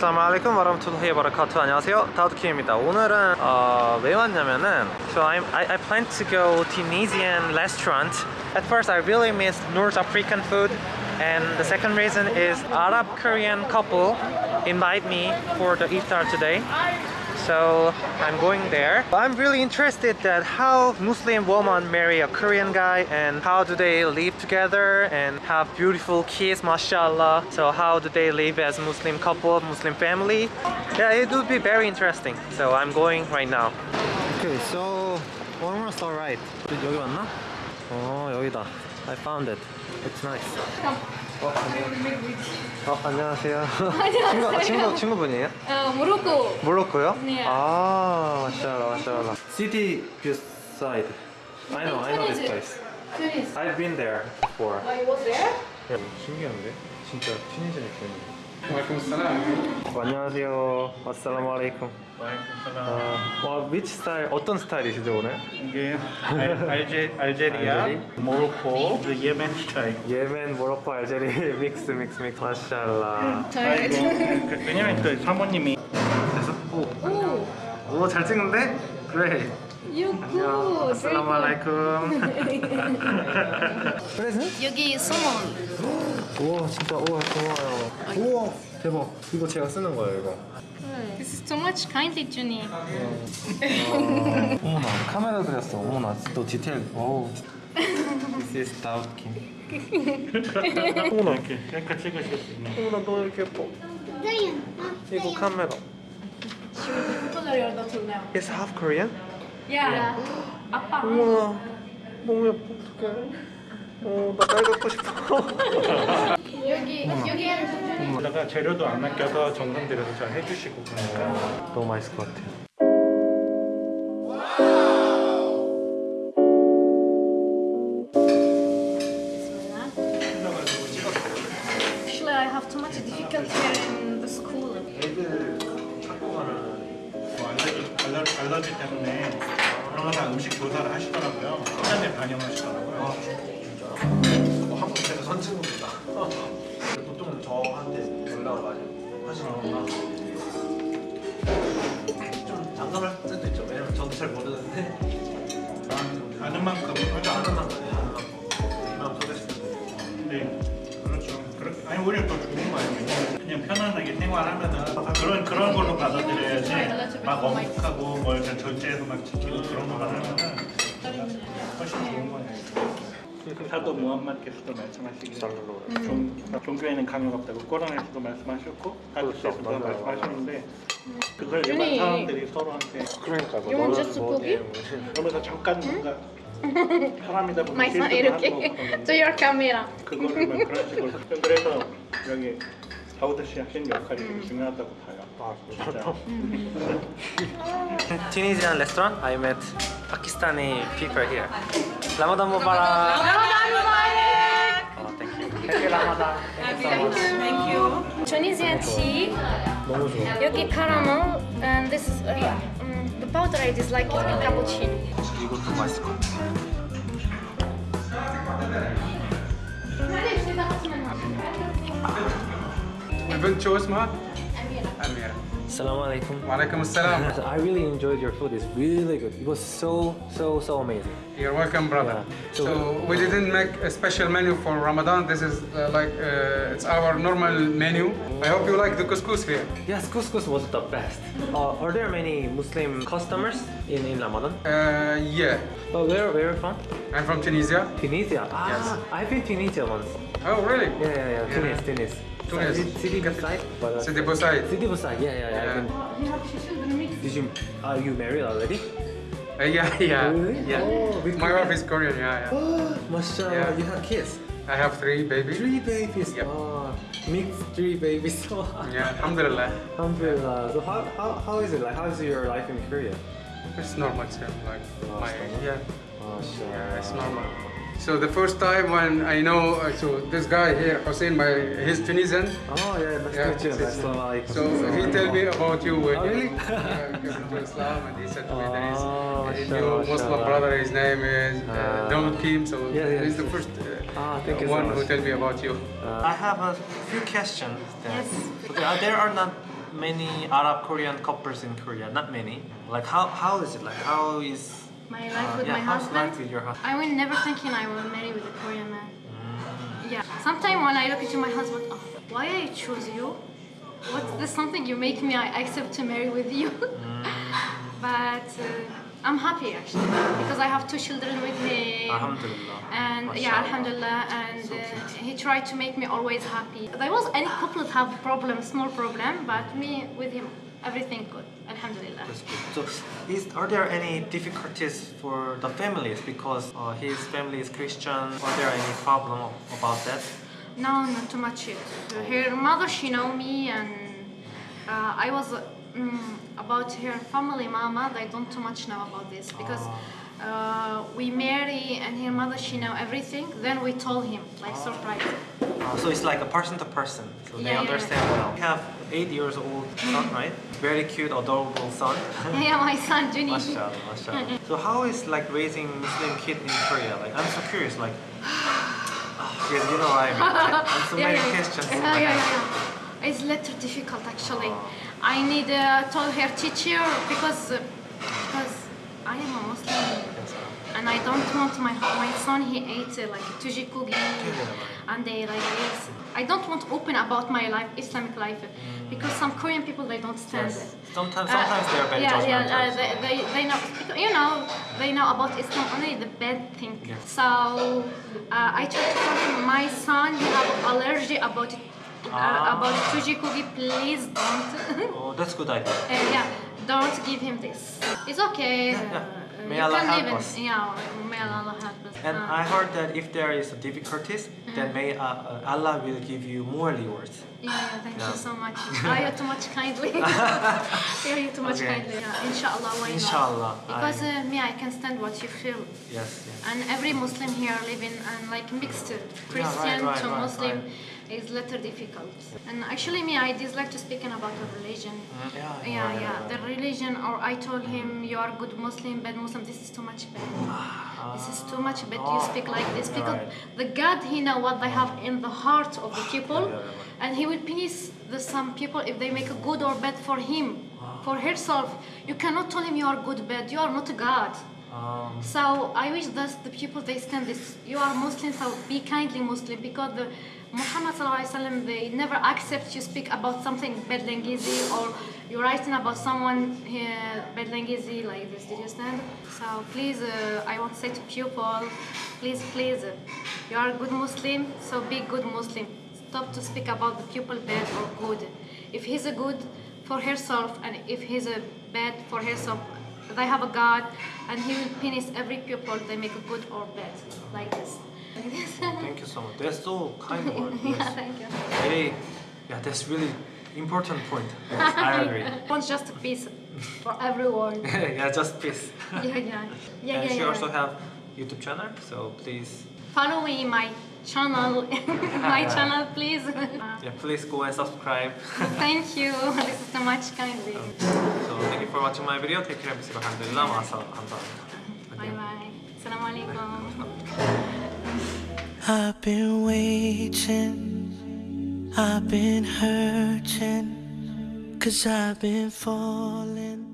아슬라무알레이쿰 와라마투라히 바라카투 안녕하세요 다우드키입니다 오늘은 어, 왜 왔냐면은 So I'm, I, I plan to go Tunisian restaurant At first I really miss North African food And the second reason is Arab Korean couple invite me for the iftar today so I'm going there. I'm really interested that how Muslim woman marry a Korean guy and how do they live together and have beautiful kids, mashallah. So how do they live as Muslim couple, Muslim family? Yeah, it would be very interesting. So I'm going right now. Okay, so almost alright. 여기 왔나? 어 여기다. I found it. It's nice. 어, 안녕. 어, 안녕하세요. 친구, 친구, 친구분이에요? 어, 모로코. 몰로코요? 네. 아, 마샬라, 마샬라. City view side. I know, I know this place. Tunis. I've been there before. Oh, you was there? 야, 신기한데? 진짜 튀니지아 느낌이. 안녕하세요. 아살람 알레이쿰. 아, 와, which style? 어떤 스타일이시죠 오늘? 이게 알제 알제리아, 모로코, 예멘 스타일. 예멘, 모로코, 알제리 믹스 믹스 믹스. 마샬라. 음, 저희 그, 왜냐면 그 사모님이 됐어? 오. 오, 잘 찍는데? 그래. You. 아살라무 알레이쿰. 프레젠트? 여기 소몬. 우와 진짜 우와 고마워요. 우와 대박. 이거 제가 쓰는 거예요 이거. This is too much kindly, Juni. 어머나 카메라 그렸어. 어머나 또 디테일. 어우. This is 다우킴 어머나 이렇게 약간 찍으실 수 어머나 너 이렇게 예뻐 이거 카메라. It's half Korean? Yeah. 아빠. 어머나 너무 예뻐 어떡해. 어나 딸 갖고 싶어. 여기 여기 게다가 재료도 안 아껴서 정성 들여서 잘 해주시고 그러니까. 너무 맛있을 것 같아요. Actually, I have too much difficulty here in the school. 애들 학교 가는 뭐 알러지 때문에 거다 음식 조사를 하시더라고요. 시간에 반영하시더라고요. 뭐 한국에서 선친구입니다. 보통 저한테 연락을 많이 하시는구나 좀 장담할 때도 있죠. 왜냐면 저도 잘 모르는데. 아는 만큼 하자 아는 만큼 아 그런 그런 걸로 받아들여야지 막 엄격하고 뭘 절제해서 막 지키고 그런 것만 하면은 훨씬 좋은 거예요. 사도 무함마께서도 말씀하시기를 종, 종교에는 강요가 없다고 꼬란에서도 말씀하셨고 하디스에서도 맞아요. 말씀하셨는데 그걸 준이. 일반 사람들이 서로한테 그러니까 뭐 뭐? 뭐 그러면서 잠깐 뭔가 사람이다 보면 하는 이렇게 to your camera. 그거를 막 그런 식으로 그래서 여기 다우드 씨 하시는 역할이 되게 중요하다고 봐요. 아, 진짜. Tunisian restaurant I met Pakistani people here Ramadan Mubarak Oh, thank you Happy Ramadan Thank you so much Thank you. Tunisian tea. 너무 좋아 여기 caramel and this is uh, yeah. um, the powder I dislike is in cappuccino. 이것도 맛있을 것 같아 We will choose? Amira. Amira. Assalamu alaikum. Walaikum assalam. I really enjoyed your food. It's really good. It was so, so, so amazing. You're welcome, brother. Yeah. So, so, we didn't make a special menu for Ramadan. This is uh, like, uh, it's our normal menu. I hope you like the couscous here. Yes, couscous was the best. Uh, are there many Muslim customers in, in Ramadan? Uh, yeah. But where, where are you from? I'm from Tunisia. Tunisia? Ah, yes. I've been Tunisia once. Oh, really? Yeah, yeah, yeah. Tunis. Tunis. Tunis. City, City beside. Sidi Boussaid City beside. Yeah, yeah, yeah. I've Did you? Are you married already? Uh, yeah yeah Really? yeah Oh, My Korean? wife is Korean yeah yeah Oh, Mashallah, Yeah. you have kids. I have three babies Three babies. Yep. Oh, mixed three babies. Yeah Alhamdulillah Alhamdulillah. So how, how, how is it like? How is your life in Korea? It's normal same like Oh, my it's normal? yeah Yeah, it's normal. So the first time when I know, uh, so this guy here, Hussein, my he's Tunisian. Oh yeah, nice Yeah, to meet you. it's- So he tell me about you when Oh, really? you yeah, came into Islam, and he said to me there is Oh, a mashallah, new Muslim mashallah. brother. His name is uh. Dawood Kim. So Yeah, yeah, he's the first uh, Ah, thank you so one who much. tell me about you. Uh, I have a few questions. Then. Yes. So there are, there are not many Arab Korean couples in Korea. Not many. Like how how is it like? How is My life uh, with yeah, my husband. with your husband? I will never thinking I will marry with a Korean man. Mm. Yeah. Sometimes when I look into my husband, oh, why I choose you? What's the something you make me I accept to marry with you? Mm. but uh, I'm happy actually because I have two children with him. Alhamdulillah. And yeah, Alhamdulillah, and uh, he tried to make me always happy. There was any couple have problem, small problem, but me with him, everything good. Alhamdulillah. That's good. So, is, are there any difficulties for the families because uh, his family is Christian? Are there any problem about that? No, not too much yet. Her mother, she know me, and uh, I was mm, about her family, mama. They don't too much know about this because uh, we marry, and her mother, she know everything. Then we told him, like surprise. Uh, so it's like a person to person, so they Yeah, yeah, understand well. We have eight years old son, right? Very cute, adorable son. yeah, my son, Juni. mashallah, mashallah. So how is like raising Muslim kid in Korea? Like I'm so curious. Like, yeah, you know I mean. I'm so yeah, many yeah, yeah. questions. Yeah, yeah, yeah, yeah. It's little difficult actually. I need uh, told her teacher because uh, because I am a Muslim I don't want my my son he ate uh, like tujikogi and they like this. I don't want open about my life Islamic life because some Korean people they don't stand Yes. it. Sometimes, Uh, sometimes they are very yeah, judgmental. yeah, uh, they, they, they know, you know, they know about Islam only the bad thing. Yeah. So uh, I try to tell him, my son, he have allergy about it, Ah. uh, about tujikogi. Please don't. Oh, that's good idea. Uh, yeah, don't give him this. It's okay. Yeah, yeah. May you Allah can help live us. in, yeah, may Allah help us. And I heard that if there is difficulties, Mm-hmm. then may uh, uh, Allah will give you more rewards. yeah, yeah, thank Yeah. you so much. Ah, you're too much kindly. yeah, you're too much Okay. kindly. Yeah, inshallah, why Inshallah, not? Because I- uh, me, I can stand what you feel. Yes, yes. And every Muslim here living and like mixed Christian right, to right, Muslim right. Is little difficult. And actually me, I dislike to speaking about the religion. Mm, yeah, yeah, right, yeah. right, The religion, or I told him you are good Muslim, bad Muslim. This is too much bad. This is too much bad. You speak like this because right. the God, He know what they have in the heart of the people, Yeah, yeah, and He will punish the some people if they make a good or bad for Him, for herself. You cannot tell him you are good, bad. You are not a God. Um, So I wish that the people they stand this. You are Muslim, so be kindly Muslim because the Muhammad wasallam they never accept you speak about something bad language or you're writing about someone uh, bad language like this. Did you understand? So please, uh, I want to say to people, please, please, uh, you are a good Muslim, so be good Muslim. Stop to speak about the people bad or good. If he's a good for herself and if he's a bad for herself, they have a God and He will punish every people they make good or bad, like this thank you so much. That's so kind of word. yeah, thank you. Hey, yeah, that's really important point. Yes, I agree. Not just peace for everyone. yeah, just peace. yeah, yeah, yeah. yeah and yeah, she yeah. also have YouTube channel, so please follow me my channel my channel please yeah please go and subscribe thank you this is so much kindly um, so thank you for watching my video take care of yourself alhamdulillah bye bye Assalamualaikum. I've been waiting, I've been hurting, cause I've been falling.